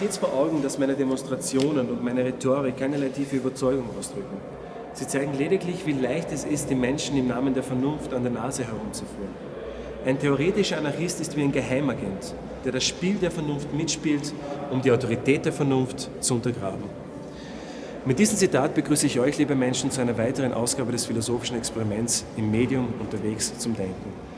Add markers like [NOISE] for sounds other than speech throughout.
stets vor Augen, dass meine Demonstrationen und meine Rhetorik keinerlei tiefe Überzeugung ausdrücken. Sie zeigen lediglich, wie leicht es ist, die Menschen im Namen der Vernunft an der Nase herumzuführen. Ein theoretischer Anarchist ist wie ein Geheimagent, der das Spiel der Vernunft mitspielt, um die Autorität der Vernunft zu untergraben. Mit diesem Zitat begrüße ich euch, liebe Menschen, zu einer weiteren Ausgabe des philosophischen Experiments im Medium unterwegs zum Denken.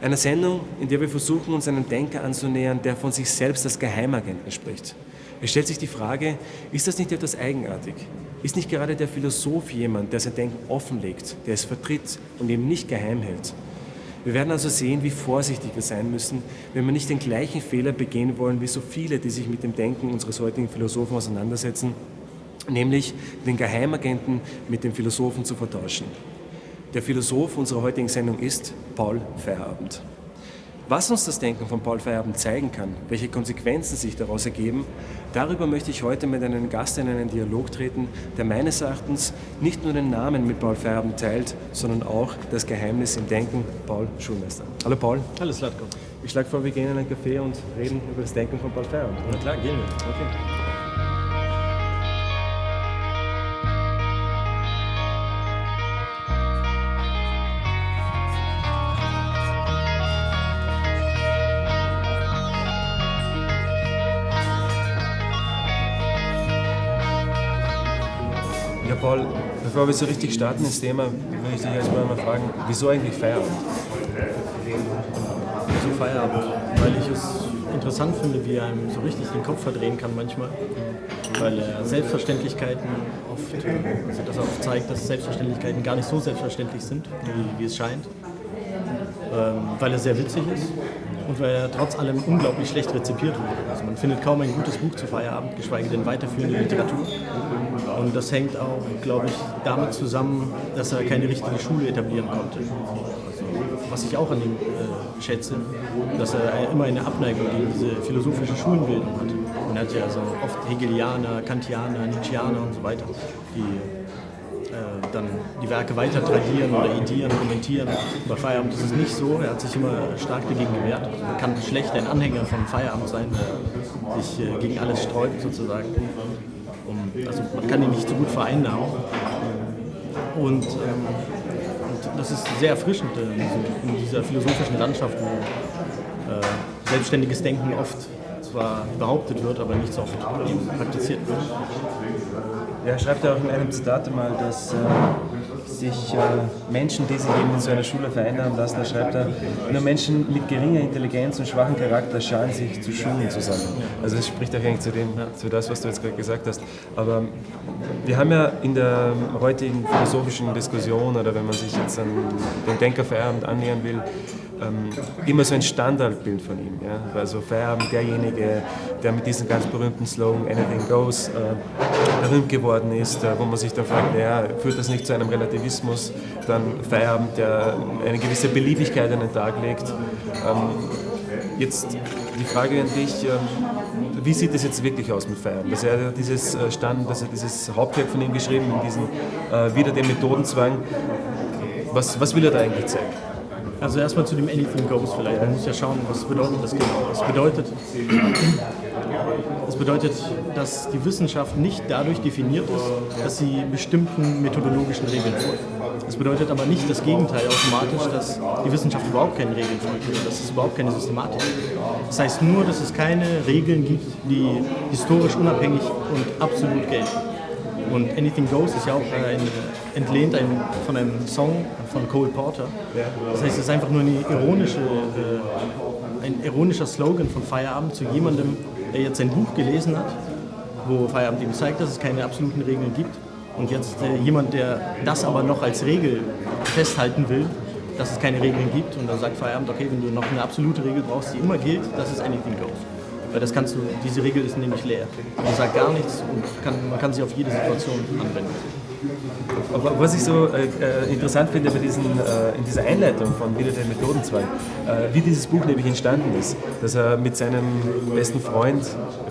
Einer Sendung, in der wir versuchen, uns einem Denker anzunähern, der von sich selbst als Geheimagenten spricht. Es stellt sich die Frage, ist das nicht etwas eigenartig? Ist nicht gerade der Philosoph jemand, der sein Denken offenlegt, der es vertritt und eben nicht geheim hält? Wir werden also sehen, wie vorsichtig wir sein müssen, wenn wir nicht den gleichen Fehler begehen wollen wie so viele, die sich mit dem Denken unseres heutigen Philosophen auseinandersetzen, nämlich den Geheimagenten mit dem Philosophen zu vertauschen. Der Philosoph unserer heutigen Sendung ist Paul Feierabend. Was uns das Denken von Paul Feierabend zeigen kann, welche Konsequenzen sich daraus ergeben, darüber möchte ich heute mit einem Gast in einen Dialog treten, der meines Erachtens nicht nur den Namen mit Paul Feierabend teilt, sondern auch das Geheimnis im Denken, Paul Schulmeister. Hallo Paul. Hallo Slatko. Ich schlage vor, wir gehen in einen Café und reden über das Denken von Paul Feierabend. Na klar, gehen wir. Okay. Bevor wir so richtig starten ins Thema, würde ich dich erstmal mal fragen, wieso eigentlich Feierabend? Wieso Feierabend? Weil ich es interessant finde, wie er einem so richtig den Kopf verdrehen kann manchmal. Weil er Selbstverständlichkeiten oft, also dass er oft zeigt, dass Selbstverständlichkeiten gar nicht so selbstverständlich sind, wie, wie es scheint. Ähm, weil er sehr witzig ist und weil er trotz allem unglaublich schlecht rezipiert wurde. Also man findet kaum ein gutes Buch zu Feierabend, geschweige denn weiterführende Literatur. Und das hängt auch, glaube ich, damit zusammen, dass er keine richtige Schule etablieren konnte. Also, was ich auch an ihm äh, schätze, dass er immer eine Abneigung gegen diese philosophische Schulenbildung hat. Man hat ja so oft Hegelianer, Kantianer, Nietzscheaner und so weiter, die äh, dann die Werke weiter tradieren oder edieren, kommentieren. Bei Feierabend ist es nicht so. Er hat sich immer stark dagegen gewehrt. Also man kann schlecht ein Anhänger von Feierabend sein, der sich äh, gegen alles sträubt sozusagen. Also man kann ihn nicht so gut vereinnahmen. Und, ähm, und das ist sehr erfrischend äh, in dieser philosophischen Landschaft, wo äh, selbstständiges Denken oft zwar behauptet wird, aber nicht so oft praktiziert wird. Ja, schreibt ja auch in einem Zitat einmal, dass äh, sich äh, Menschen, die sich eben in so einer Schule vereinnahmen lassen, da schreibt er, nur Menschen mit geringer Intelligenz und schwachem Charakter scharen sich zu Schulen zusammen. Also das spricht auch eigentlich zu dem, zu das, was du jetzt gerade gesagt hast. Aber wir haben ja in der heutigen philosophischen Diskussion oder wenn man sich jetzt an den Denkerfeierabend annähern will, ähm, immer so ein Standardbild von ihm. Ja? Also Feierabend, derjenige, der mit diesem ganz berühmten Slogan Anything Goes äh, berühmt geworden ist, äh, wo man sich dann fragt, ja, führt das nicht zu einem Relativismus? Dann Feierabend, der eine gewisse Beliebigkeit an den Tag legt. Ähm, jetzt die Frage an dich, ähm, wie sieht es jetzt wirklich aus mit Feierabend? Dass er dieses äh, Stand, dass er dieses Hauptwerk von ihm geschrieben, in diesem äh, Wieder den Methodenzwang, was, was will er da eigentlich zeigen? Also erstmal zu dem Anything Goes vielleicht. Man muss ja schauen, was bedeutet das genau. Es bedeutet, das bedeutet, dass die Wissenschaft nicht dadurch definiert ist, dass sie bestimmten methodologischen Regeln folgt. Das bedeutet aber nicht das Gegenteil automatisch, dass die Wissenschaft überhaupt keine Regeln folgt dass es überhaupt keine Systematik gibt. Das heißt nur, dass es keine Regeln gibt, die historisch unabhängig und absolut gelten. Und Anything Goes ist ja auch ein, entlehnt ein, von einem Song von Cole Porter. Das heißt, es ist einfach nur ironische, äh, ein ironischer Slogan von Feierabend zu jemandem, der jetzt ein Buch gelesen hat, wo Feierabend ihm zeigt, dass es keine absoluten Regeln gibt. Und jetzt äh, jemand, der das aber noch als Regel festhalten will, dass es keine Regeln gibt. Und dann sagt Feierabend, okay, wenn du noch eine absolute Regel brauchst, die immer gilt, das ist Anything Goes. Weil das kannst du, diese Regel ist nämlich leer. Die sagt gar nichts und kann, man kann sie auf jede Situation anwenden. Aber was ich so äh, äh, interessant finde bei diesen, äh, in dieser Einleitung von Wieder der Methodenzwang, äh, wie dieses Buch nämlich entstanden ist, dass er mit seinem besten Freund,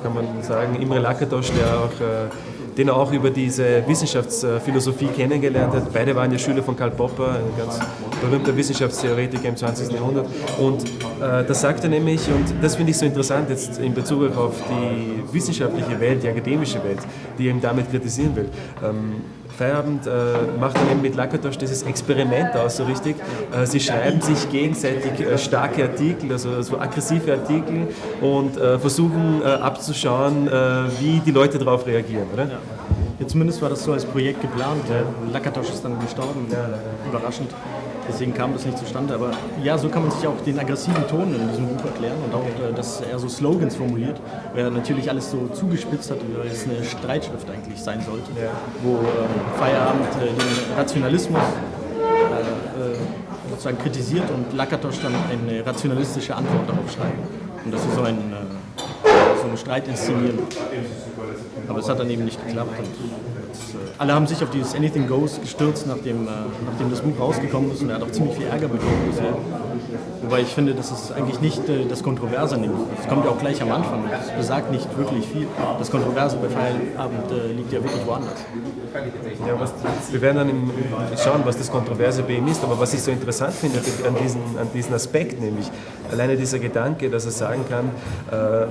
kann man sagen, Imre Lakatosch, der auch äh, den er auch über diese Wissenschaftsphilosophie kennengelernt hat. Beide waren ja Schüler von Karl Popper, ein ganz berühmter Wissenschaftstheoretiker im 20. Jahrhundert. Und äh, das sagt er nämlich, und das finde ich so interessant jetzt in Bezug auf die wissenschaftliche Welt, die akademische Welt, die er eben damit kritisieren will. Ähm, Feierabend äh, macht dann eben mit Lakatosch dieses Experiment aus, so richtig. Äh, sie schreiben sich gegenseitig äh, starke Artikel, also so aggressive Artikel und äh, versuchen äh, abzuschauen, äh, wie die Leute darauf reagieren, oder? Ja. Ja, zumindest war das so als Projekt geplant. Lakatosch ist dann gestorben, ja, überraschend. Deswegen kam das nicht zustande. Aber ja, so kann man sich auch den aggressiven Ton in diesem Buch erklären und auch, äh, dass er so Slogans formuliert, weil er natürlich alles so zugespitzt hat, wie es eine Streitschrift eigentlich sein sollte, ja. wo äh, Feierabend äh, den Rationalismus äh, äh, sozusagen kritisiert und Lakatosch dann eine rationalistische Antwort darauf schreibt. Und das ist so ein äh, so einen Streit inszenieren. Aber es hat dann eben nicht geklappt. Und alle haben sich auf dieses Anything Goes gestürzt, nachdem, äh, nachdem das Buch rausgekommen ist und er hat auch ziemlich viel Ärger bekommen bisher. Wobei ich finde, das ist eigentlich nicht äh, das Kontroverse an dem Buch. Das kommt ja auch gleich am Anfang. Das besagt nicht wirklich viel. Das Kontroverse bei Feierabend äh, liegt ja wirklich woanders. Ja, was, wir werden dann im, schauen, was das Kontroverse bei ihm ist. Aber was ich so interessant finde an diesen, an diesen Aspekt, nämlich alleine dieser Gedanke, dass er sagen kann, äh,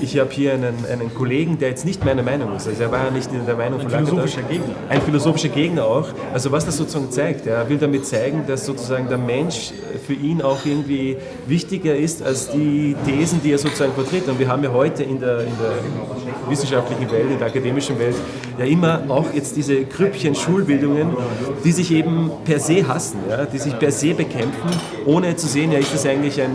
ich habe hier einen, einen Kollegen, der jetzt nicht meiner Meinung ist. Also er war ja nicht in der Meinung ein von Ein philosophischer Gegner. Ein philosophischer Gegner auch. Also was das sozusagen zeigt, er will damit zeigen, dass sozusagen der Mensch für ihn auch irgendwie wichtiger ist als die Thesen, die er sozusagen vertritt. Und wir haben ja heute in der, in der wissenschaftlichen Welt, in der akademischen Welt, ja immer auch jetzt diese Krüppchen Schulbildungen, die sich eben per se hassen, ja, die sich per se bekämpfen, ohne zu sehen, ja, ist das eigentlich ein,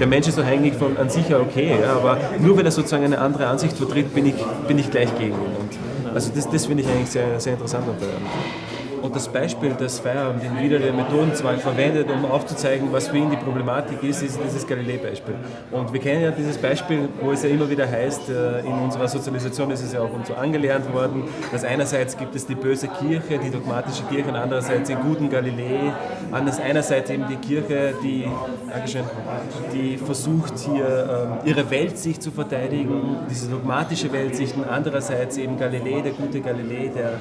der Mensch ist doch eigentlich von, an sich ja okay, ja, aber nur wenn er sozusagen eine andere Ansicht vertritt, bin ich, bin ich gleich gegen ihn. Und also das, das finde ich eigentlich sehr, sehr interessant. Und das Beispiel des Feierabend in wieder der Methodenzwang verwendet, um aufzuzeigen, was für ihn die Problematik ist, ist dieses Galilei-Beispiel. Und wir kennen ja dieses Beispiel, wo es ja immer wieder heißt, äh, in unserer Sozialisation ist es ja auch uns so angelernt worden, dass einerseits gibt es die böse Kirche, die dogmatische Kirche, und andererseits den guten Galilei, anders einerseits eben die Kirche, die, die versucht hier ähm, ihre Weltsicht zu verteidigen, diese dogmatische Weltsicht, und andererseits eben Galilei, der gute Galilei, der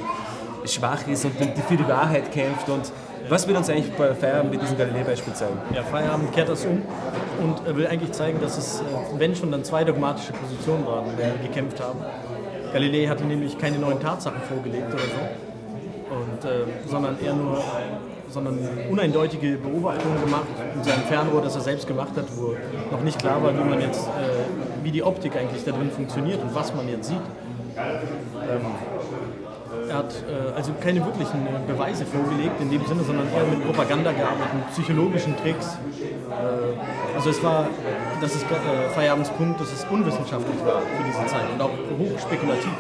schwach ist und für die Wahrheit kämpft. Und was will uns eigentlich bei Feierabend mit diesem Galilei-Beispiel zeigen? Ja, Feierabend kehrt das um und will eigentlich zeigen, dass es, äh, wenn schon dann zwei dogmatische Positionen waren, die gekämpft haben. Galilei hatte nämlich keine neuen Tatsachen vorgelegt oder so, und, äh, sondern eher nur sondern uneindeutige Beobachtungen gemacht in seinem Fernrohr, das er selbst gemacht hat, wo noch nicht klar war, wie man jetzt, äh, wie die Optik eigentlich da drin funktioniert und was man jetzt sieht. Ähm, er hat äh, also keine wirklichen äh, Beweise vorgelegt in dem Sinne, sondern eher mit Propaganda gearbeitet, mit psychologischen Tricks. Äh, also es war, das ist äh, Feierabendspunkt, dass es unwissenschaftlich war für diese Zeit und auch hochspekulativ.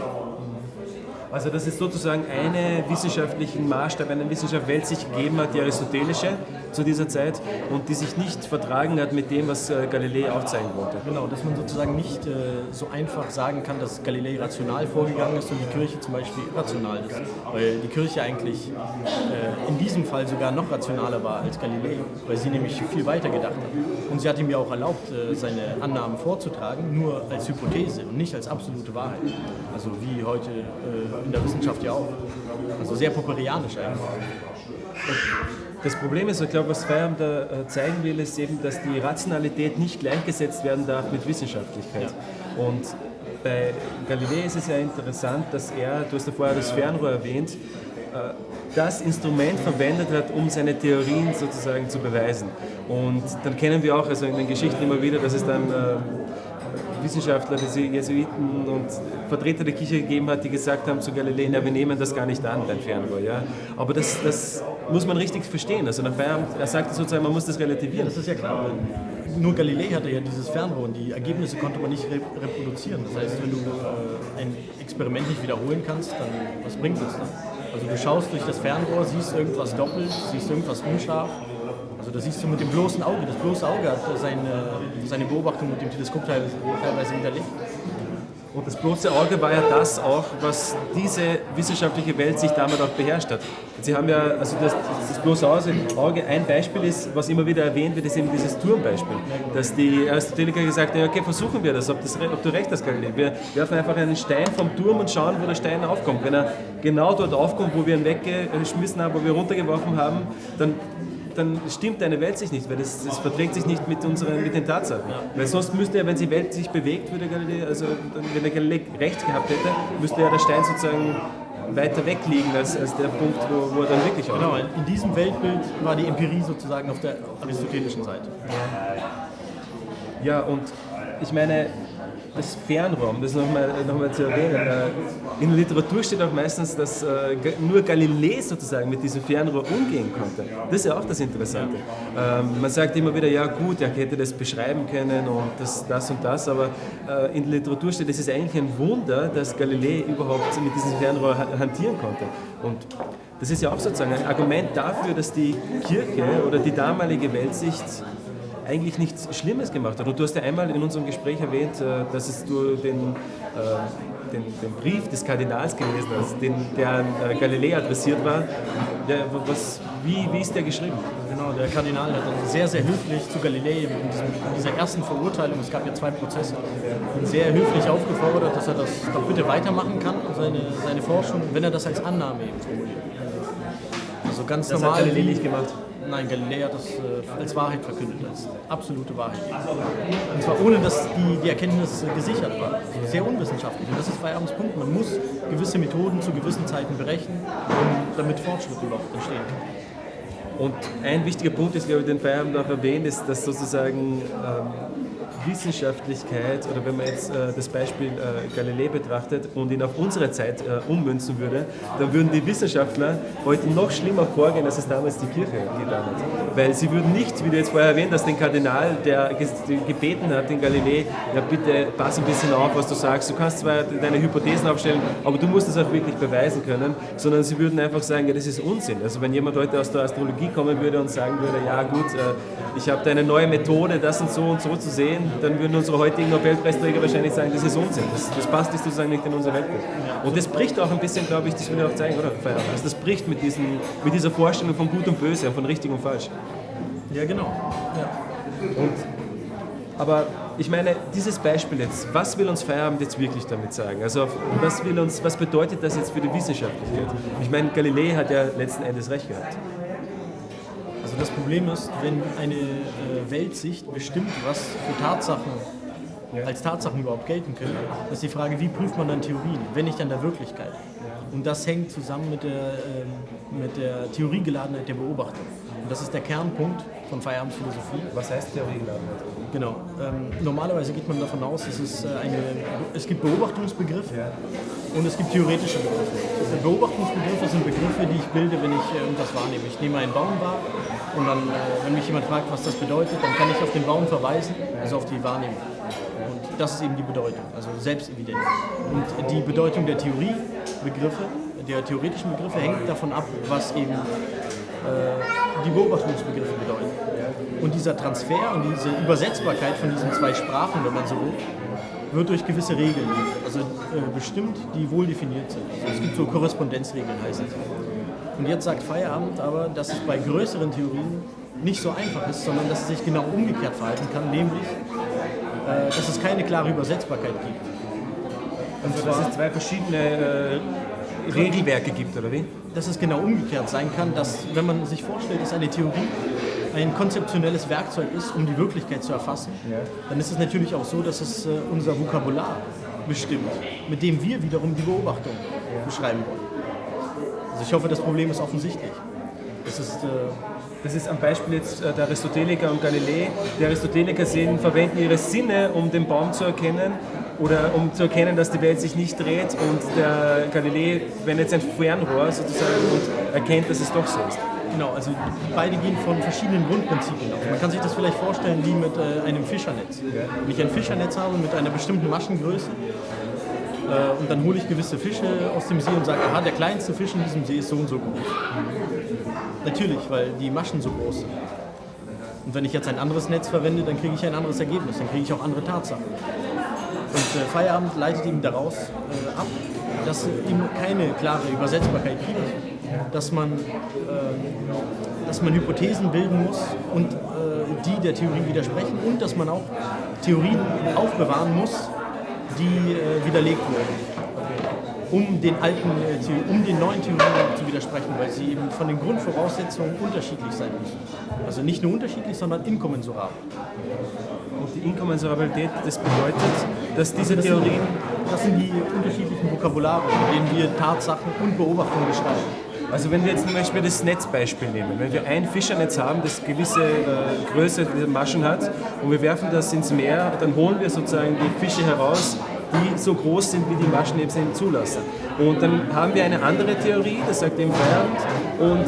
Also dass es sozusagen einen wissenschaftlichen Maßstab, eine Wissenschaft sich gegeben hat, die aristotelische zu dieser Zeit und die sich nicht vertragen hat mit dem, was äh, Galilei aufzeigen wollte. Genau, dass man sozusagen nicht äh, so einfach sagen kann, dass Galilei rational vorgegangen ist und die Kirche zum Beispiel irrational ist. Weil die Kirche eigentlich äh, in diesem Fall sogar noch rationaler war als Galilei, weil sie nämlich viel weiter gedacht hat. Und sie hat ihm ja auch erlaubt, äh, seine Annahmen vorzutragen, nur als Hypothese und nicht als absolute Wahrheit. Also wie heute äh, in der Wissenschaft ja auch. Also sehr popperianisch eigentlich. Das Problem ist, ich glaube, was Feierabend da äh, zeigen will, ist eben, dass die Rationalität nicht gleichgesetzt werden darf mit Wissenschaftlichkeit. Ja. Und bei Galilei ist es ja interessant, dass er, du hast ja vorher das Fernrohr erwähnt, äh, das Instrument verwendet hat, um seine Theorien sozusagen zu beweisen. Und dann kennen wir auch also in den Geschichten immer wieder, dass es dann Wissenschaftler, diese Jesuiten und Vertreter der Kirche gegeben hat, die gesagt haben zu Galilei, na, wir nehmen das gar nicht an, dein Fernrohr. Ja? Aber das, das muss man richtig verstehen. Also er sagt sozusagen, man muss das relativieren. Ja, das ist ja klar. Nur Galilei hatte ja dieses Fernrohr und die Ergebnisse konnte man nicht reproduzieren. Das heißt, wenn du äh, ein Experiment nicht wiederholen kannst, dann was bringt es dann? Also du schaust durch das Fernrohr, siehst irgendwas doppelt, siehst irgendwas unscharf also das siehst du mit dem bloßen Auge. Das bloße Auge hat seine, seine Beobachtung mit dem Teleskop teilweise, widerlegt. Und das bloße Auge war ja das auch, was diese wissenschaftliche Welt sich damit auch beherrscht hat. Sie haben ja, also das, das bloße Auge, ein Beispiel ist, was immer wieder erwähnt wird, ist eben dieses Turmbeispiel. Dass die Aristoteliker gesagt haben, okay, versuchen wir das, ob, das, ob du recht hast, Galilei. Wir werfen einfach einen Stein vom Turm und schauen, wo der Stein aufkommt. Wenn er genau dort aufkommt, wo wir ihn weggeschmissen haben, wo wir runtergeworfen haben, dann dann stimmt deine Welt sich nicht, weil das, das verträgt sich nicht mit, unseren, mit den Tatsachen. Ja. Weil sonst müsste ja, wenn die Welt sich bewegt, würde Galilei, also wenn der Galilei recht gehabt hätte, müsste ja der Stein sozusagen weiter weg liegen als, als der Punkt, wo, wo er dann wirklich Genau, in diesem Weltbild war die Empirie sozusagen auf der aristotelischen Seite. Ja, und ich meine, das Fernrohr, das nochmal noch mal zu erwähnen, äh, in der Literatur steht auch meistens, dass äh, nur Galilei sozusagen mit diesem Fernrohr umgehen konnte. Das ist ja auch das Interessante. Ähm, man sagt immer wieder, ja gut, er hätte das beschreiben können und das, das und das, aber äh, in der Literatur steht, es ist eigentlich ein Wunder, dass Galilei überhaupt mit diesem Fernrohr hantieren konnte. Und das ist ja auch sozusagen ein Argument dafür, dass die Kirche oder die damalige Weltsicht eigentlich nichts Schlimmes gemacht hat. Und du hast ja einmal in unserem Gespräch erwähnt, äh, dass es du den, äh, den, den Brief des Kardinals gelesen hast, den, der an äh, Galilei adressiert war. Der, was, wie, wie ist der geschrieben? Genau, der Kardinal hat dann sehr, sehr höflich zu Galilei in, diesem, in dieser ersten Verurteilung, es gab ja zwei Prozesse, sehr höflich aufgefordert, dass er das doch bitte weitermachen kann, seine, seine Forschung, wenn er das als Annahme eben formuliert. Also ganz das normal. Hat Galilei nicht gemacht. Nein, Galilei hat das äh, als Wahrheit verkündet, als absolute Wahrheit. Und zwar ohne, dass die, die Erkenntnis äh, gesichert war. Sehr unwissenschaftlich. Und das ist Feierabends Punkt. Man muss gewisse Methoden zu gewissen Zeiten berechnen, damit Fortschritt überhaupt entstehen. Und ein wichtiger Punkt ist, glaube ich, den Feierabend auch erwähnt, ist, dass sozusagen ähm, Wissenschaftlichkeit oder wenn man jetzt äh, das Beispiel äh, Galilei betrachtet und ihn auf unsere Zeit äh, ummünzen würde, dann würden die Wissenschaftler heute noch schlimmer vorgehen, als es damals die Kirche getan hat. Weil sie würden nicht, wie du jetzt vorher erwähnt hast, den Kardinal, der gebeten hat, den Galilei, ja bitte pass ein bisschen auf, was du sagst. Du kannst zwar deine Hypothesen aufstellen, aber du musst es auch wirklich beweisen können, sondern sie würden einfach sagen, ja das ist Unsinn. Also wenn jemand heute aus der Astrologie kommen würde und sagen würde, ja gut, äh, ich habe da eine neue Methode, das und so und so zu sehen, dann würden unsere heutigen Nobelpreisträger wahrscheinlich sagen, das ist Unsinn. Das, das passt sozusagen nicht in unser Weltbild. Und das bricht auch ein bisschen, glaube ich, das will ich auch zeigen, oder? Also das bricht mit, diesen, mit dieser Vorstellung von Gut und Böse, von richtig und falsch. Ja, genau. Ja. Und, aber ich meine, dieses Beispiel jetzt, was will uns Feierabend jetzt wirklich damit sagen? Also was, will uns, was bedeutet das jetzt für die Wissenschaftlichkeit? Ich meine, Galilei hat ja letzten Endes recht gehabt. Also das Problem ist, wenn eine äh, Weltsicht bestimmt, was für Tatsachen als Tatsachen überhaupt gelten können, ist die Frage, wie prüft man dann Theorien, wenn nicht an der Wirklichkeit. Und das hängt zusammen mit der, ähm, mit der Theoriegeladenheit der Beobachtung. Und das ist der Kernpunkt von Feierabendphilosophie. Was heißt Theoriegeladenheit? Genau. Ähm, normalerweise geht man davon aus, dass es, äh, eine, es gibt Beobachtungsbegriffe ja. und es gibt theoretische Begriffe. Beobachtungsbegriffe sind Begriffe, die ich bilde, wenn ich äh, irgendwas wahrnehme. Ich nehme einen Baum wahr und dann, äh, wenn mich jemand fragt, was das bedeutet, dann kann ich auf den Baum verweisen, also auf die Wahrnehmung. Und das ist eben die Bedeutung, also Selbstevidenz. Und die Bedeutung der Theoriebegriffe, der theoretischen Begriffe hängt davon ab, was eben die Beobachtungsbegriffe bedeuten. Und dieser Transfer und diese Übersetzbarkeit von diesen zwei Sprachen, wenn man so will, wird durch gewisse Regeln also äh, bestimmt, die wohl definiert sind. Also es gibt so Korrespondenzregeln, heißt es. Und jetzt sagt Feierabend aber, dass es bei größeren Theorien nicht so einfach ist, sondern dass es sich genau umgekehrt verhalten kann, nämlich, äh, dass es keine klare Übersetzbarkeit gibt. Und also, dass es zwei verschiedene äh, Regelwerke gibt, oder wie? Dass es genau umgekehrt sein kann, dass, wenn man sich vorstellt, dass eine Theorie ein konzeptionelles Werkzeug ist, um die Wirklichkeit zu erfassen, ja. dann ist es natürlich auch so, dass es äh, unser Vokabular bestimmt, mit dem wir wiederum die Beobachtung ja. beschreiben wollen. Also ich hoffe, das Problem ist offensichtlich. Das ist, äh, das ist am Beispiel jetzt äh, der Aristoteliker und Galilei. Die Aristoteliker sehen, verwenden ihre Sinne, um den Baum zu erkennen oder um zu erkennen, dass die Welt sich nicht dreht und der Galilei wendet sein Fernrohr sozusagen und erkennt, dass es doch so ist. Genau, also beide gehen von verschiedenen Grundprinzipien aus. Man kann sich das vielleicht vorstellen wie mit äh, einem Fischernetz. Wenn ich ein Fischernetz habe mit einer bestimmten Maschengröße, äh, und dann hole ich gewisse Fische aus dem See und sage, aha, der kleinste Fisch in diesem See ist so und so groß. Natürlich, weil die Maschen so groß sind. Und wenn ich jetzt ein anderes Netz verwende, dann kriege ich ein anderes Ergebnis, dann kriege ich auch andere Tatsachen. Und äh, Feierabend leitet ihm daraus äh, ab, dass eben keine klare Übersetzbarkeit gibt, dass man, äh, dass man Hypothesen bilden muss und äh, die der Theorie widersprechen und dass man auch Theorien aufbewahren muss, die äh, widerlegt wurden um den alten, äh, um den neuen Theorien zu widersprechen, weil sie eben von den Grundvoraussetzungen unterschiedlich sein müssen. Also nicht nur unterschiedlich, sondern inkommensurabel. Und die Inkommensurabilität, das bedeutet, dass diese das Theorien... Sind, das sind die unterschiedlichen Vokabulare, mit denen wir Tatsachen und Beobachtungen beschreiben. Also wenn wir jetzt zum Beispiel das Netzbeispiel nehmen, wenn wir ein Fischernetz haben, das gewisse äh, Größe der Maschen hat und wir werfen das ins Meer, dann holen wir sozusagen die Fische heraus, die so groß sind, wie die Maschen eben zulassen. Und dann haben wir eine andere Theorie, das sagt eben Feierabend, und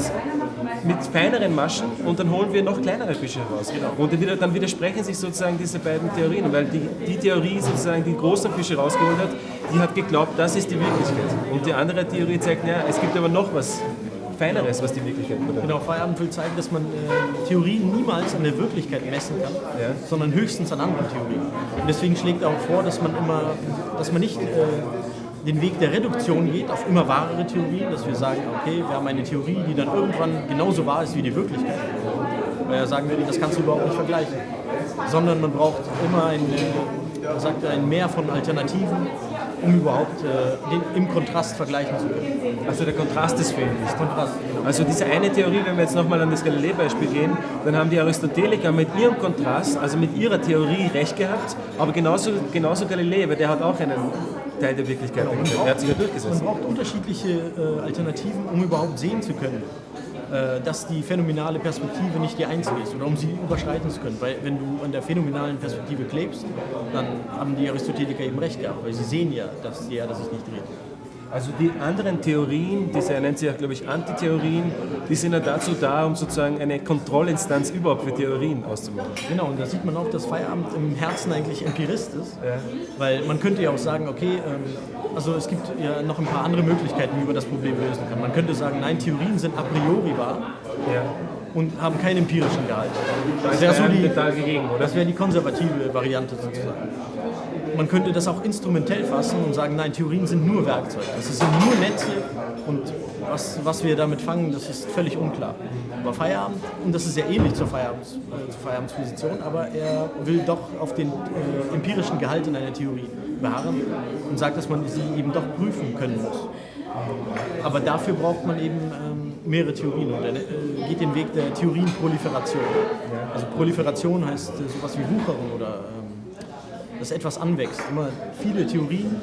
mit feineren Maschen und dann holen wir noch kleinere Fische heraus. Genau. Und dann widersprechen sich sozusagen diese beiden Theorien, weil die, die Theorie sozusagen die großen Fische rausgeholt hat, die hat geglaubt, das ist die Wirklichkeit. Und die andere Theorie zeigt, naja, es gibt aber noch was Feineres, was die Wirklichkeit bedeutet. Genau, Feierabend will zeigen, dass man äh, Theorien niemals an der Wirklichkeit messen kann, ja. sondern höchstens an anderen Theorien. Und deswegen schlägt er auch vor, dass man immer, dass man nicht äh, den Weg der Reduktion geht auf immer wahrere Theorien, dass wir sagen, okay, wir haben eine Theorie, die dann irgendwann genauso wahr ist wie die Wirklichkeit. Weil er sagen würde, das kannst du überhaupt nicht vergleichen. Sondern man braucht immer ein, äh, sagt er, ein Mehr von Alternativen, um überhaupt äh, den, im Kontrast vergleichen zu können. Also der Kontrast ist fehlend. Kontrast. Also diese eine Theorie, wenn wir jetzt nochmal an das Galilei-Beispiel gehen, dann haben die Aristoteliker mit ihrem Kontrast, also mit ihrer Theorie recht gehabt, aber genauso, genauso Galilei, weil der hat auch einen Teil der Wirklichkeit genau. Der hat sich ja durchgesetzt. Man braucht unterschiedliche äh, Alternativen, um überhaupt sehen zu können. Äh, dass die phänomenale Perspektive nicht die einzige ist oder um sie überschreiten zu können. Weil wenn du an der phänomenalen Perspektive klebst, dann haben die Aristoteliker eben recht gehabt, weil sie sehen ja, dass die Erde sich nicht dreht. Also die anderen Theorien, diese er nennt sie ja, glaube ich, Antitheorien, die sind ja dazu da, um sozusagen eine Kontrollinstanz überhaupt für Theorien auszumachen. Genau, und da sieht man auch, dass Feierabend im Herzen eigentlich Empirist ist. Ja. Weil man könnte ja auch sagen, okay, ähm, also es gibt ja noch ein paar andere Möglichkeiten, wie man das Problem lösen kann. Man könnte sagen, nein, Theorien sind a priori wahr. Ja und haben keinen empirischen Gehalt. Das wäre so die, das wäre die konservative Variante sozusagen man könnte das auch instrumentell fassen und sagen, nein, Theorien sind nur Werkzeuge. Das sind nur Netze und was, was wir damit fangen, das ist völlig unklar. Aber Feierabend, und das ist sehr ähnlich zur, Feierabends, äh, zur Feierabendsposition, aber er will doch auf den äh, empirischen Gehalt in einer Theorie beharren und sagt, dass man sie eben doch prüfen können muss. Aber dafür braucht man eben ähm, mehrere Theorien und er äh, geht den Weg der Theorienproliferation. Also Proliferation heißt äh, sowas wie Wucherung oder ähm, dass etwas anwächst. Immer viele Theorien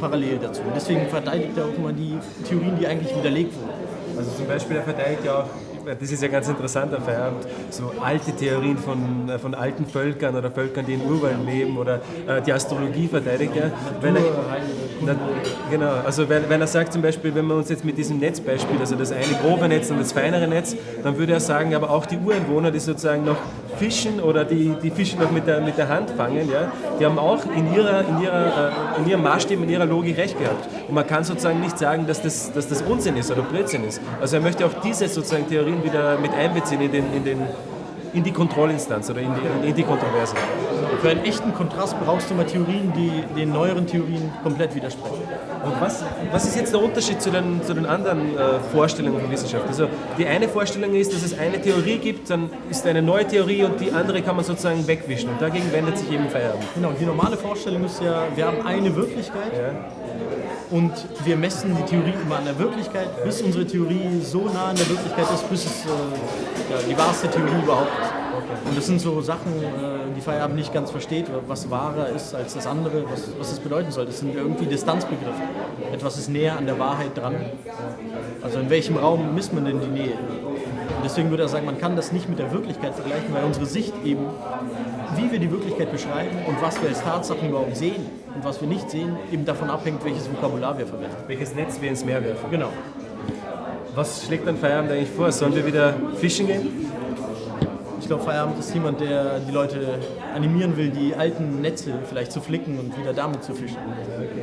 parallel dazu. Und deswegen verteidigt er auch immer die Theorien, die eigentlich widerlegt wurden. Also zum Beispiel, er verteidigt ja auch das ist ja ganz interessant auf Feierabend, so alte Theorien von, äh, von alten Völkern oder Völkern, die in Urwald leben oder äh, die Astrologie verteidigt er. Wenn er, na, genau, also wenn, wenn er sagt zum Beispiel, wenn wir uns jetzt mit diesem Netzbeispiel, also das eine grobe Netz und das feinere Netz, dann würde er sagen, aber auch die Ureinwohner, die sozusagen noch fischen oder die, die Fische noch mit der, mit der Hand fangen, ja, die haben auch in, ihrer, in, ihrer, äh, in ihrem Maßstab, in ihrer Logik recht gehabt. Und man kann sozusagen nicht sagen, dass das, dass das Unsinn ist oder Blödsinn ist. Also er möchte auch diese sozusagen Theorien wieder mit einbeziehen in, den, in, den, in die Kontrollinstanz oder in die, in die Kontroverse. Für einen echten Kontrast brauchst du mal Theorien, die den neueren Theorien komplett widersprechen. Und was, was ist jetzt der Unterschied zu den, zu den anderen äh, Vorstellungen von Wissenschaft? Also die eine Vorstellung ist, dass es eine Theorie gibt, dann ist eine neue Theorie und die andere kann man sozusagen wegwischen. Und dagegen wendet sich eben Feierabend. Genau, die normale Vorstellung ist ja, wir haben eine Wirklichkeit. Ja und wir messen die Theorie immer an der Wirklichkeit, bis unsere Theorie so nah an der Wirklichkeit ist, bis es äh, ja, die wahrste Theorie überhaupt ist. Und das sind so Sachen, äh, die Feierabend nicht ganz versteht, was wahrer ist als das andere, was, was das bedeuten soll. Das sind irgendwie Distanzbegriffe. Etwas ist näher an der Wahrheit dran. Also in welchem Raum misst man denn die Nähe? Und deswegen würde er sagen, man kann das nicht mit der Wirklichkeit vergleichen, weil unsere Sicht eben, wie wir die Wirklichkeit beschreiben und was wir als Tatsachen überhaupt sehen und was wir nicht sehen, eben davon abhängt, welches Vokabular wir verwenden. Welches Netz wir ins Meer werfen. Genau. Was schlägt dann Feierabend eigentlich vor? Sollen wir wieder fischen gehen? Ich glaube, Feierabend ist jemand, der die Leute animieren will, die alten Netze vielleicht zu flicken und wieder damit zu fischen. Okay.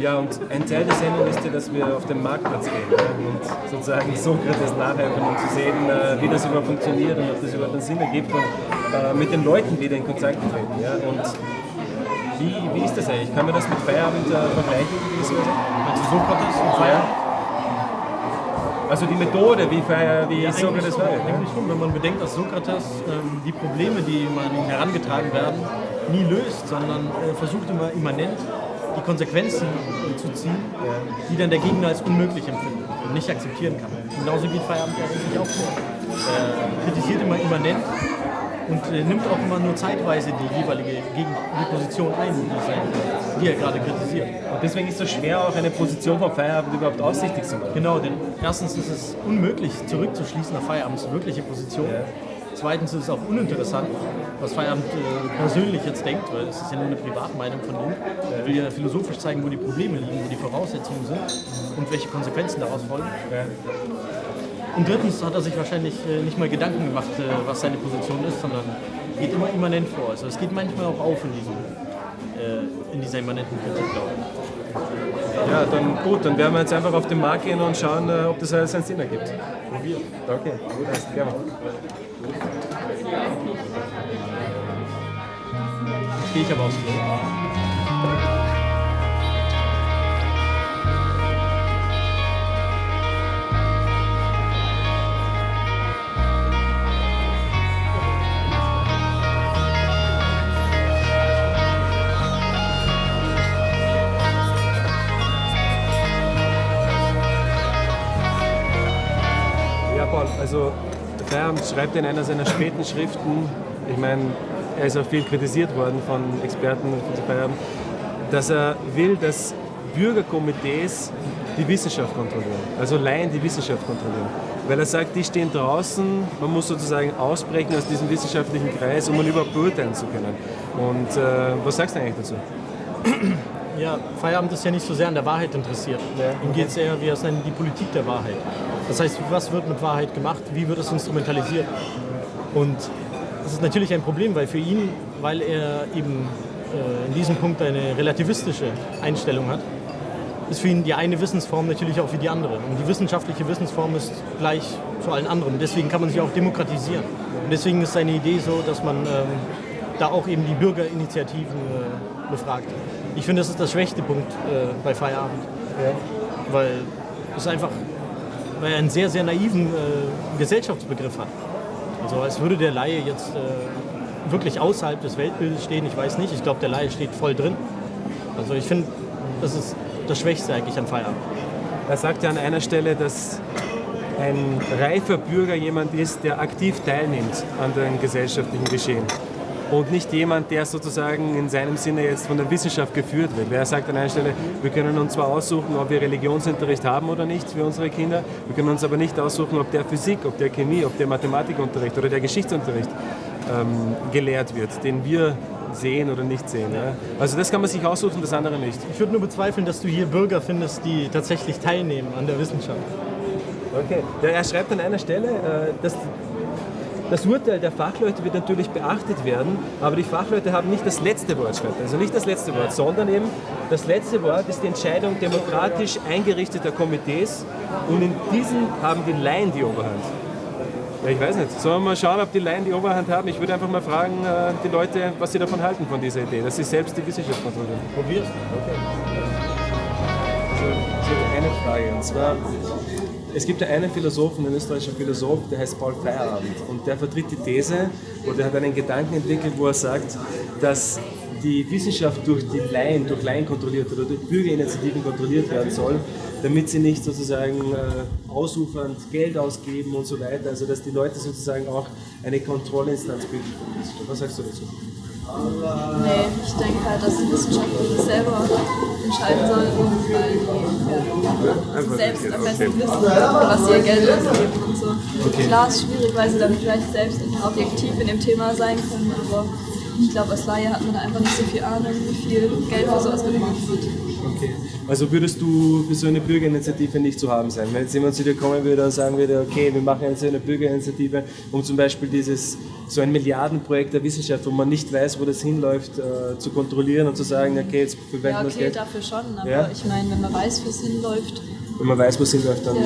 Ja, und ein Teil der Sendung ist ja, dass wir auf den Marktplatz gehen und sozusagen Sokrates nachhelfen, um zu sehen, äh, wie das überhaupt funktioniert und ob das überhaupt einen Sinn ergibt und äh, mit den Leuten wieder in Kontakt treten. Ja. Und Wie, wie ist das eigentlich? Kann man das mit Feierabend äh, vergleichen? Also Sokrates und Feierabend? Also die Methode, wie, Feier, wie Ja, Sokrates war. schon, eigentlich schon, wenn man bedenkt, dass Sokrates ähm, die Probleme, die man ihm herangetragen werden, nie löst, sondern äh, versucht immer immanent die Konsequenzen äh, zu ziehen, die dann der Gegner als unmöglich empfindet und nicht akzeptieren kann. Genauso geht Feierabend ja eigentlich auch vor. Er kritisiert immer immanent und äh, nimmt auch immer nur zeitweise die jeweilige gegen die Position ein, die, sein, die er gerade kritisiert. Und deswegen ist es so schwer, auch eine Position vom Feierabend überhaupt aussichtig zu machen. Genau, denn erstens ist es unmöglich zurückzuschließen nach Feierabends wirkliche Position. Zweitens ist es auch uninteressant, was Feierabend äh, persönlich jetzt denkt, weil es ist ja nur eine Privatmeinung von ihm. Er will ja philosophisch zeigen, wo die Probleme liegen, wo die Voraussetzungen sind und welche Konsequenzen daraus folgen. Und drittens hat er sich wahrscheinlich äh, nicht mal Gedanken gemacht, äh, was seine Position ist, sondern geht immer immanent vor. Also es geht manchmal auch auf in, diesem, äh, in dieser immanenten Kritik, glaube ich. Ja, dann gut, dann werden wir jetzt einfach auf den Markt gehen und schauen, äh, ob das alles einen Sinn ergibt. Probiert. Okay, gut, alles klar. Jetzt gehe ich aber aufs Klo. Also Feierabend schreibt in einer seiner späten Schriften, ich meine, er ist auch viel kritisiert worden von Experten von Feierabend, dass er will, dass Bürgerkomitees die Wissenschaft kontrollieren, also Laien die Wissenschaft kontrollieren. Weil er sagt, die stehen draußen, man muss sozusagen ausbrechen aus diesem wissenschaftlichen Kreis, um man überhaupt beurteilen zu können. Und äh, was sagst du eigentlich dazu? Ja, Feierabend ist ja nicht so sehr an der Wahrheit interessiert. Ihm geht es eher, wie er es nennt, die Politik der Wahrheit. Das heißt, was wird mit Wahrheit gemacht? Wie wird es instrumentalisiert? Und das ist natürlich ein Problem, weil für ihn, weil er eben äh, in diesem Punkt eine relativistische Einstellung hat, ist für ihn die eine Wissensform natürlich auch wie die andere. Und die wissenschaftliche Wissensform ist gleich zu allen anderen. Deswegen kann man sich auch demokratisieren. Und deswegen ist seine Idee so, dass man ähm, da auch eben die Bürgerinitiativen äh, befragt. Ich finde, das ist der schwächste Punkt äh, bei Feierabend. Weil es einfach weil er einen sehr, sehr naiven äh, Gesellschaftsbegriff hat. Also als würde der Laie jetzt äh, wirklich außerhalb des Weltbildes stehen, ich weiß nicht. Ich glaube, der Laie steht voll drin. Also ich finde, das ist das Schwächste eigentlich an Feierabend. Er sagt ja an einer Stelle, dass ein reifer Bürger jemand ist, der aktiv teilnimmt an dem gesellschaftlichen Geschehen. Und nicht jemand, der sozusagen in seinem Sinne jetzt von der Wissenschaft geführt wird. Weil er sagt an einer Stelle, wir können uns zwar aussuchen, ob wir Religionsunterricht haben oder nicht für unsere Kinder, wir können uns aber nicht aussuchen, ob der Physik, ob der Chemie, ob der Mathematikunterricht oder der Geschichtsunterricht ähm, gelehrt wird, den wir sehen oder nicht sehen. Ja? Also das kann man sich aussuchen, das andere nicht. Ich würde nur bezweifeln, dass du hier Bürger findest, die tatsächlich teilnehmen an der Wissenschaft. Okay. Ja, er schreibt an einer Stelle, äh, dass das Urteil der Fachleute wird natürlich beachtet werden, aber die Fachleute haben nicht das letzte Wort, schreibt. Also nicht das letzte Wort, sondern eben das letzte Wort ist die Entscheidung demokratisch eingerichteter Komitees und in diesen haben die Laien die Oberhand. Ja, ich weiß nicht. Sollen wir mal schauen, ob die Laien die Oberhand haben? Ich würde einfach mal fragen, äh, die Leute, was sie davon halten, von dieser Idee, dass sie selbst die Wissenschaft kontrollieren. Probier's. So, eine Frage, und zwar, es gibt ja einen Philosophen, einen österreichischen Philosoph, der heißt Paul Feierabend und der vertritt die These oder hat einen Gedanken entwickelt, wo er sagt, dass die Wissenschaft durch die Laien, durch Laien kontrolliert oder durch Bürgerinitiativen kontrolliert werden soll, damit sie nicht sozusagen äh, ausufernd Geld ausgeben und so weiter, also dass die Leute sozusagen auch eine Kontrollinstanz bilden. Was sagst du dazu? Nee, ich denke halt, dass die Wissenschaft für sich selber entscheiden soll, weil die ja, selbst am besten wissen, was sie ihr Geld ausgeben und so. Klar ist schwierig, weil sie dann vielleicht selbst nicht objektiv in dem Thema sein können, aber ich glaube, als Laie hat man da einfach nicht so viel Ahnung, wie viel Geld für sowas benötigt wird. Okay. Also würdest du für so eine Bürgerinitiative nicht zu haben sein? Wenn jetzt jemand zu dir kommen würde und sagen würde, okay, wir machen jetzt eine Bürgerinitiative, um zum Beispiel dieses, so ein Milliardenprojekt der Wissenschaft, wo man nicht weiß, wo das hinläuft, äh, zu kontrollieren und zu sagen, okay, jetzt verwenden Ja, wir das okay, Geld. dafür schon, aber Ja. ich meine, wenn man weiß, wo es hinläuft, Wenn man weiß, wo es hinläuft, dann. ja,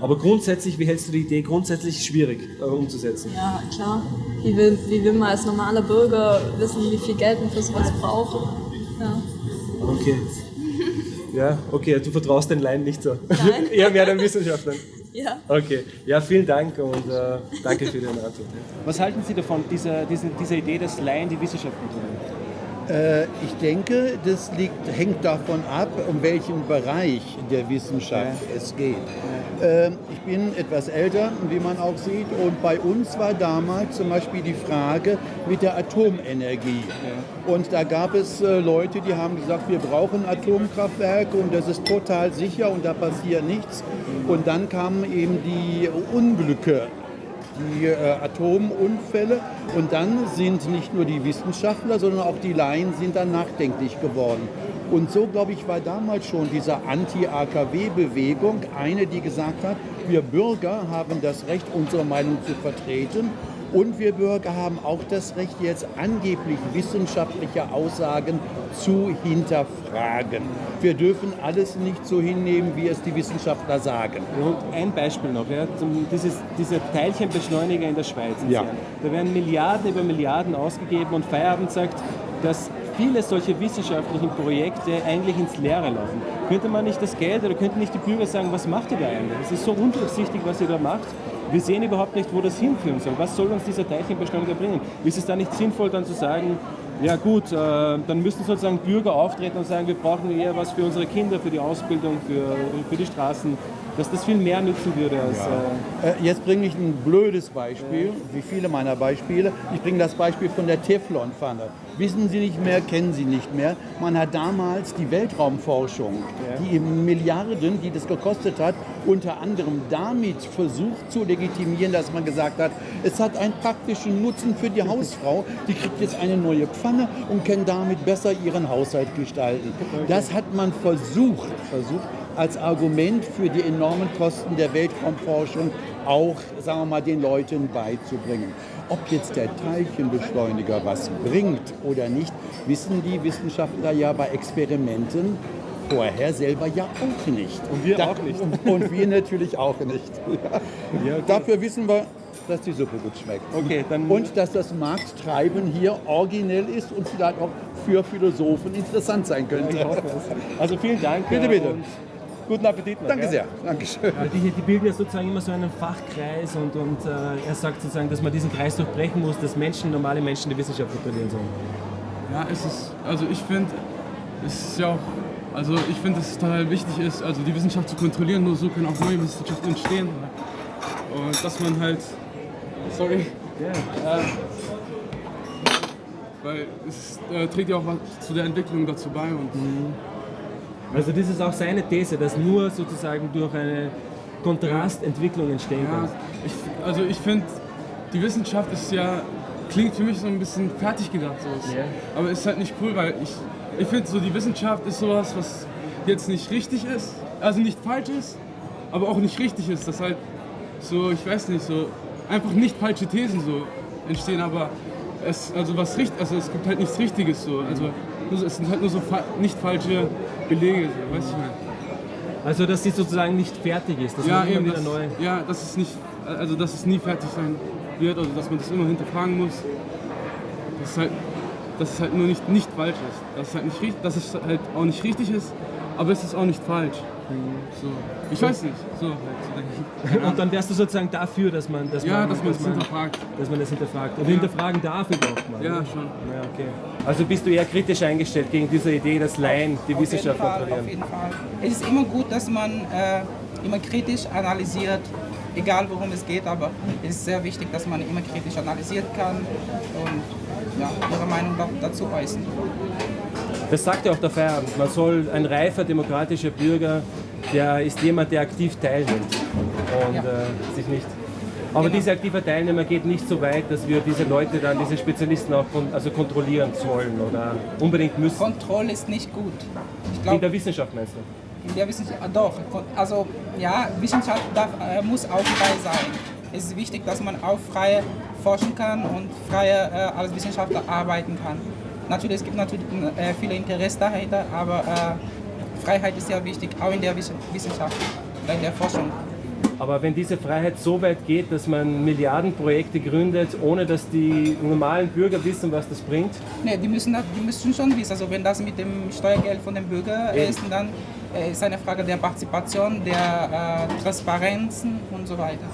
Aber grundsätzlich, wie hältst du die Idee grundsätzlich schwierig äh, umzusetzen? ja klar. wie will, wie will man als normaler Bürger wissen, wie viel Geld man für sowas braucht? Ja. Okay. Ja, okay, du vertraust den Laien nicht so. Nein. Eher mehr den Wissenschaftlern. Ja. Okay, ja, vielen Dank und äh, danke für deine Antwort. Was halten Sie davon, dieser, diese, dieser Idee, dass Laien die Wissenschaft kontrollieren? Äh, ich denke, das liegt, hängt davon ab, um welchen Bereich der Wissenschaft ja. es geht. Ja. ich bin etwas älter, wie man auch sieht, und bei uns war damals zum Beispiel die Frage mit der Atomenergie. Ja. Und da gab es äh, Leute, die haben gesagt, wir brauchen Atomkraftwerke und das ist total sicher und da passiert nichts. Und dann kamen eben die Unglücke die äh, Atomunfälle. Und dann sind nicht nur die Wissenschaftler, sondern auch die Laien sind dann nachdenklich geworden. Und so, glaube ich, war damals schon diese Anti-AKW-Bewegung eine, die gesagt hat, wir Bürger haben das Recht, unsere Meinung zu vertreten. Und wir Bürger haben auch das Recht, jetzt angeblich wissenschaftliche Aussagen zu hinterfragen. Wir dürfen alles nicht so hinnehmen, wie es die Wissenschaftler sagen. Und ein Beispiel noch, ja, dieses, dieser Teilchenbeschleuniger in der Schweiz. Ja. Da werden Milliarden über Milliarden ausgegeben und Feierabend sagt, dass viele solche wissenschaftlichen Projekte eigentlich ins Leere laufen. Könnte man nicht das Geld oder könnten nicht die Bürger sagen, was macht ihr da eigentlich? Es ist so undurchsichtig, was ihr da macht. Wir sehen überhaupt nicht, wo das hinführen soll. Was soll uns dieser Teilchenbeschleuniger bringen? Ist es da nicht sinnvoll, dann zu sagen, ja gut, äh, dann müssen sozusagen Bürger auftreten und sagen, wir brauchen eher was für unsere Kinder, für die Ausbildung, für, für die Straßen, dass das viel mehr nützen würde als... Ja. Äh, äh Jetzt bringe ich ein blödes Beispiel, wie viele meiner Beispiele. Ich bringe das Beispiel von der Teflonpfanne. Wissen Sie nicht mehr, kennen Sie nicht mehr. Man hat damals die Weltraumforschung, die Milliarden, die das gekostet hat, unter anderem damit versucht zu legitimieren, dass man gesagt hat, es hat einen praktischen Nutzen für die Hausfrau. Die kriegt jetzt eine neue Pfanne und kann damit besser ihren Haushalt gestalten. Das hat man versucht, versucht als Argument für die enormen Kosten der Weltraumforschung auch, sagen wir mal, den Leuten beizubringen. Ob jetzt der Teilchenbeschleuniger was bringt oder nicht, wissen die Wissenschaftler ja bei Experimenten vorher selber ja auch nicht. Und wir da, auch nicht. Und wir natürlich auch nicht. [LAUGHS] Ja. Ja, okay. Dafür wissen wir, dass die Suppe gut schmeckt. Okay, und dass das Markttreiben hier originell ist und vielleicht auch für Philosophen interessant sein könnte. Ja, also vielen Dank. Bitte, bitte. Guten Appetit noch. Danke sehr. Dankeschön. Die, die, bilden ja sozusagen immer so einen Fachkreis und, und äh, er sagt sozusagen, dass man diesen Kreis durchbrechen muss, dass Menschen, normale Menschen die Wissenschaft kontrollieren sollen. Ja, es ist, also ich finde, es ist ja auch, also ich finde, dass es total wichtig ist, also die Wissenschaft zu kontrollieren, nur so können auch neue Wissenschaften entstehen. Und dass man halt, sorry, yeah. äh, weil es äh, trägt ja auch was zu der Entwicklung dazu bei und mhm. Also das ist auch seine These, dass nur sozusagen durch eine Kontrastentwicklung entstehen kann. Ja, ich, also ich finde, die Wissenschaft ist ja, klingt für mich so ein bisschen fertig gedacht. So. Yeah. Aber ist halt nicht cool, weil ich, ich finde so, die Wissenschaft ist sowas, was jetzt nicht richtig ist, also nicht falsch ist, aber auch nicht richtig ist. Das halt so, ich weiß nicht, so einfach nicht falsche Thesen so entstehen, aber es, also was richtig, also es gibt halt nichts Richtiges so. Also es sind halt nur so fa nicht falsche Belege, so, weißt du Also dass sie sozusagen nicht fertig ist, dass ja, man immer eben, wieder das, neu. Ja, dass es nicht, also dass es nie fertig sein wird, also dass man das immer hinterfragen muss. Dass es halt, dass es halt nur nicht, nicht falsch ist. Dass es halt nicht richtig, dass es halt auch nicht richtig ist, aber es ist auch nicht falsch. So. Ich weiß nicht. So, halt, und dann wärst du sozusagen dafür, dass man, dass ja, man, dass man das hinterfragt. Dass man das hinterfragt. Und ja. hinterfragen darf überhaupt mal. Ja, schon. Ja, okay. Also bist du eher kritisch eingestellt gegen diese Idee, dass Laien die auf Wissenschaft jeden Fall, kontrollieren? Auf jeden Fall. Es ist immer gut, dass man äh, immer kritisch analysiert, egal worum es geht, aber es ist sehr wichtig, dass man immer kritisch analysieren kann und ja, ihre Meinung dazu äußern. Das sagt ja auch der Feierabend. Man soll ein reifer demokratischer Bürger, der ist jemand, der aktiv teilnimmt und ja. äh, sich nicht. Aber genau. dieser aktive Teilnehmer geht nicht so weit, dass wir diese Leute dann, diese Spezialisten auch kon also kontrollieren sollen oder unbedingt müssen. Kontrolle ist nicht gut. Glaub, in der Wissenschaft meinst du? In der Wissenschaft, ah, doch. Also ja, Wissenschaft darf, äh, muss auch frei sein. Es ist wichtig, dass man auch frei forschen kann und frei äh, als Wissenschaftler arbeiten kann. Natürlich, es gibt natürlich äh, viele Interessen dahinter, aber äh, Freiheit ist ja wichtig, auch in der Wissenschaft, in der Forschung. Aber wenn diese Freiheit so weit geht, dass man Milliardenprojekte gründet, ohne dass die normalen Bürger wissen, was das bringt? Nee, die müssen, die müssen schon wissen. Also wenn das mit dem Steuergeld von dem Bürger ist, dann äh, ist eine Frage der Partizipation, der äh, Transparenzen und so weiter.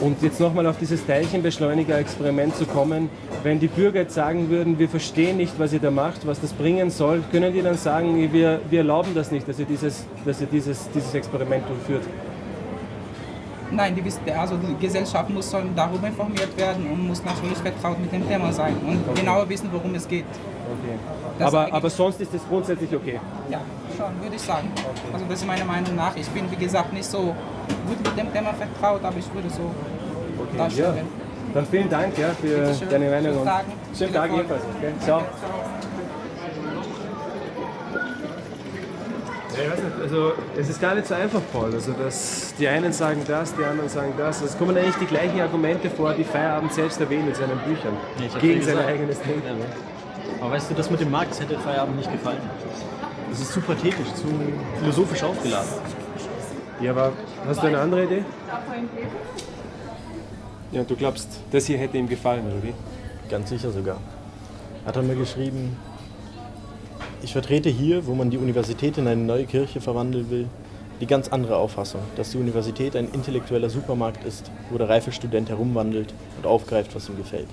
Und jetzt nochmal auf dieses Teilchenbeschleuniger-Experiment zu kommen, wenn die Bürger jetzt sagen würden, wir verstehen nicht, was ihr da macht, was das bringen soll, können die dann sagen, wir, wir erlauben das nicht, dass ihr dieses, dass ihr dieses, dieses Experiment durchführt? Nein, die, also die Gesellschaft muss darüber informiert werden und muss natürlich vertraut mit dem Thema sein und okay. genauer wissen, worum es geht. Okay. Aber, aber sonst ist es grundsätzlich okay? Ja, schon, würde ich sagen. Okay. Also das ist meine Meinung nach. Ich bin, wie gesagt, nicht so gut mit dem Thema vertraut, aber ich würde so okay. darstellen. Ja. Dann vielen Dank ja, für deine Meinung. Schönen Tag. Schönen Tag jedenfalls. Okay. Ciao. Ja, ich weiß nicht, also es ist gar nicht so einfach, Paul. Also dass die einen sagen das, die anderen sagen das. Es kommen eigentlich die gleichen Argumente vor, die Feierabend selbst erwähnt in seinen Büchern. Ja, gegen sein eigenes Denken. Aber weißt du, das mit dem Markt hätte Feierabend nicht gefallen. Das ist zu pathetisch, zu philosophisch aufgeladen. Ja, aber hast du eine andere Idee? Ja, du glaubst, das hier hätte ihm gefallen, oder wie? Ganz sicher sogar. Hat er mir geschrieben, ich vertrete hier, wo man die Universität in eine neue Kirche verwandeln will, die ganz andere Auffassung, dass die Universität ein intellektueller Supermarkt ist, wo der reife Student herumwandelt und aufgreift, was ihm gefällt.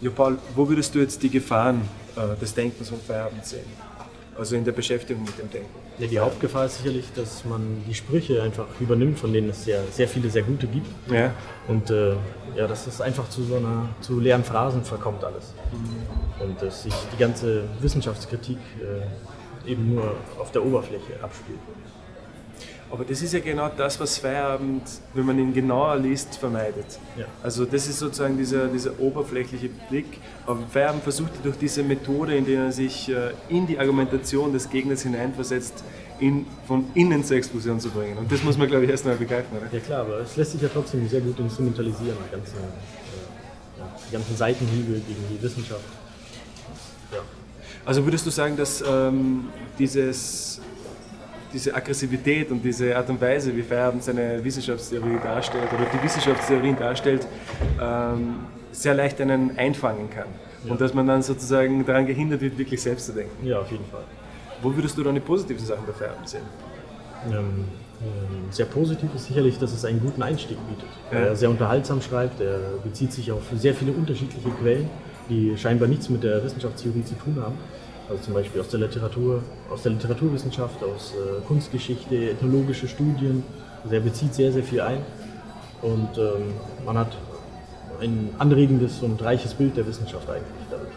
Ja, Paul, wo würdest du jetzt die Gefahren äh, des Denkens und Feierabends sehen? Also in der Beschäftigung mit dem Denken. Ja, die Hauptgefahr ist sicherlich, dass man die Sprüche einfach übernimmt, von denen es ja sehr viele sehr gute gibt. Ja. Und äh, ja, dass es einfach zu so einer zu leeren Phrasen verkommt alles. Mhm. Und dass sich die ganze Wissenschaftskritik äh, eben nur auf der Oberfläche abspielt. Aber das ist ja genau das, was Feierabend, wenn man ihn genauer liest, vermeidet. Ja. Also das ist sozusagen dieser, dieser oberflächliche Blick. Aber Feierabend versucht durch diese Methode, in der er sich äh, in die Argumentation des Gegners hineinversetzt, ihn von innen zur Explosion zu bringen. Und das muss man, glaube ich, erst mal begreifen. Oder? Ja klar, aber es lässt sich ja trotzdem sehr gut instrumentalisieren, die ganzen, äh, ja, die ganzen Seitenhiebe gegen die Wissenschaft. Ja. Also würdest du sagen, dass ähm, dieses diese Aggressivität und diese Art und Weise, wie Feierabend seine Wissenschaftstheorie darstellt oder die Wissenschaftstheorien darstellt, ähm, sehr leicht einen einfangen kann. Ja. Und dass man dann sozusagen daran gehindert wird, wirklich selbst zu denken. Ja, auf jeden Fall. Wo würdest du dann die positiven Sachen bei Feierabend sehen? Ähm, ähm, sehr positiv ist sicherlich, dass es einen guten Einstieg bietet. Ja. Er sehr unterhaltsam schreibt, er bezieht sich auf sehr viele unterschiedliche Quellen, die scheinbar nichts mit der Wissenschaftstheorie zu tun haben. Also zum Beispiel aus der Literatur, aus der Literaturwissenschaft, aus äh, Kunstgeschichte, ethnologische Studien. Also er bezieht sehr, sehr viel ein. Und ähm, man hat ein anregendes und reiches Bild der Wissenschaft eigentlich dadurch.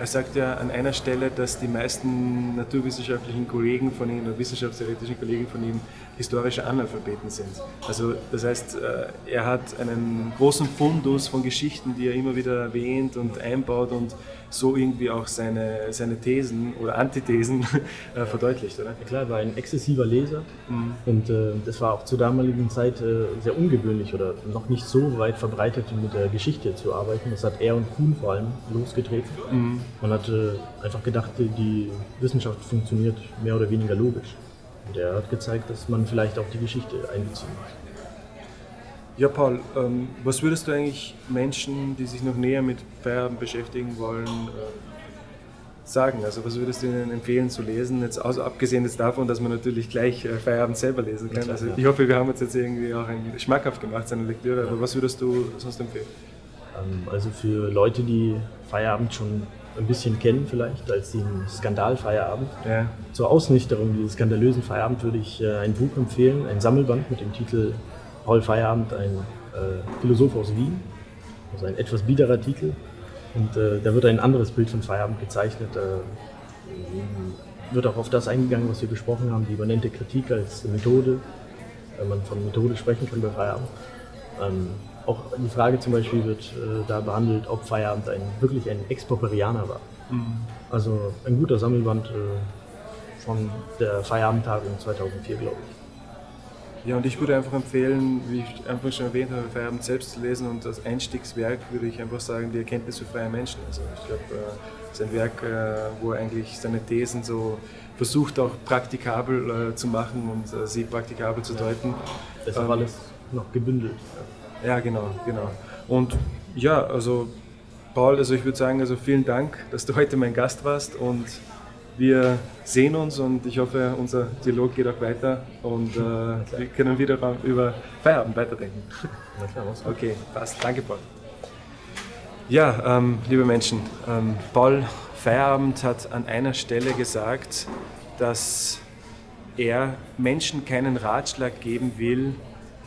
Er sagt ja an einer Stelle, dass die meisten naturwissenschaftlichen Kollegen von ihm oder wissenschaftstheoretischen Kollegen von ihm historische Analphabeten sind. Also das heißt, äh, er hat einen großen Fundus von Geschichten, die er immer wieder erwähnt und einbaut und so irgendwie auch seine, seine Thesen oder Antithesen [LAUGHS] äh, verdeutlicht, oder? Ja, klar, er war ein exzessiver Leser mhm. und äh, das war auch zur damaligen Zeit äh, sehr ungewöhnlich oder noch nicht so weit verbreitet, mit der Geschichte zu arbeiten. Das hat er und Kuhn vor allem losgetreten. Mhm. Man hat äh, einfach gedacht, die Wissenschaft funktioniert mehr oder weniger logisch. Und er hat gezeigt, dass man vielleicht auch die Geschichte einbeziehen muss. Ja, Paul, ähm, was würdest du eigentlich Menschen, die sich noch näher mit Feierabend beschäftigen wollen, äh, sagen? Also was würdest du ihnen empfehlen zu lesen? Jetzt also abgesehen jetzt davon, dass man natürlich gleich äh, Feierabend selber lesen kann. Also ich hoffe, wir haben uns jetzt irgendwie auch ein schmackhaft gemacht, seine Lektüre. Aber was würdest du sonst empfehlen? Ähm, also für Leute, die Feierabend schon ein bisschen kennen vielleicht als den Skandalfeierabend. Ja. Zur Ausnüchterung dieses skandalösen Feierabend würde ich äh, ein Buch empfehlen, ein Sammelband mit dem Titel Paul Feierabend, ein äh, Philosoph aus Wien, also ein etwas biederer Titel. Und äh, da wird ein anderes Bild von Feierabend gezeichnet. Äh, wird auch auf das eingegangen, was wir besprochen haben, die übernennte Kritik als Methode, wenn man von Methode sprechen kann bei Feierabend. Ähm, auch die Frage zum Beispiel wird äh, da behandelt, ob Feierabend ein, wirklich ein Exproprianer war. Mhm. Also ein guter Sammelband äh, von der Feierabendtagung 2004, glaube ich. Ja, und ich würde einfach empfehlen, wie ich einfach schon erwähnt habe, Feierabend selbst zu lesen und als Einstiegswerk würde ich einfach sagen, die Erkenntnis für freie Menschen. Also ich glaube, äh, ist ein Werk, äh, wo er eigentlich seine Thesen so versucht auch praktikabel äh, zu machen und äh, sie praktikabel zu deuten. Das ist ähm, alles noch gebündelt. Ja, genau, genau. Und ja, also Paul, also ich würde sagen, also vielen Dank, dass du heute mein Gast warst und wir sehen uns und ich hoffe, unser Dialog geht auch weiter und äh, wir können wieder über Feierabend weiterdenken. Okay, passt. Danke, Paul. Ja, ähm, liebe Menschen, ähm, Paul Feierabend hat an einer Stelle gesagt, dass er Menschen keinen Ratschlag geben will,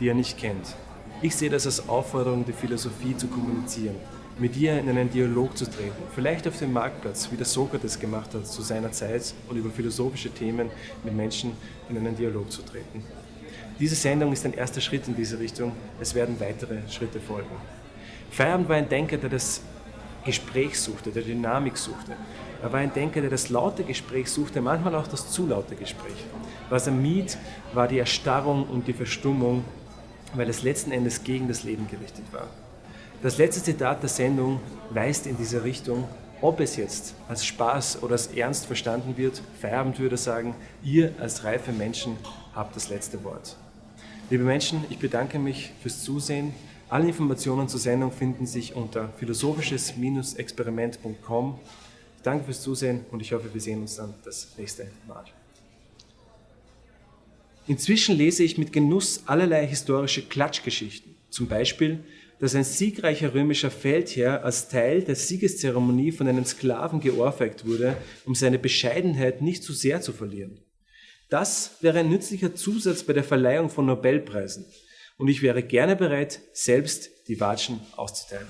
die er nicht kennt. Ich sehe das als Aufforderung, die Philosophie zu kommunizieren mit ihr in einen Dialog zu treten. Vielleicht auf dem Marktplatz, wie der Sokrates gemacht hat zu seiner Zeit und über philosophische Themen mit Menschen in einen Dialog zu treten. Diese Sendung ist ein erster Schritt in diese Richtung. Es werden weitere Schritte folgen. Feierabend war ein Denker, der das Gespräch suchte, der Dynamik suchte. Er war ein Denker, der das laute Gespräch suchte, manchmal auch das zu laute Gespräch. Was er mied, war die Erstarrung und die Verstummung, weil es letzten Endes gegen das Leben gerichtet war. Das letzte Zitat der Sendung weist in diese Richtung. Ob es jetzt als Spaß oder als Ernst verstanden wird, Feierabend würde sagen, ihr als reife Menschen habt das letzte Wort. Liebe Menschen, ich bedanke mich fürs Zusehen. Alle Informationen zur Sendung finden sich unter philosophisches-experiment.com. Ich danke fürs Zusehen und ich hoffe, wir sehen uns dann das nächste Mal. Inzwischen lese ich mit Genuss allerlei historische Klatschgeschichten. Zum Beispiel dass ein siegreicher römischer Feldherr als Teil der Siegeszeremonie von einem Sklaven geohrfeigt wurde, um seine Bescheidenheit nicht zu sehr zu verlieren. Das wäre ein nützlicher Zusatz bei der Verleihung von Nobelpreisen. Und ich wäre gerne bereit, selbst die Watschen auszuteilen.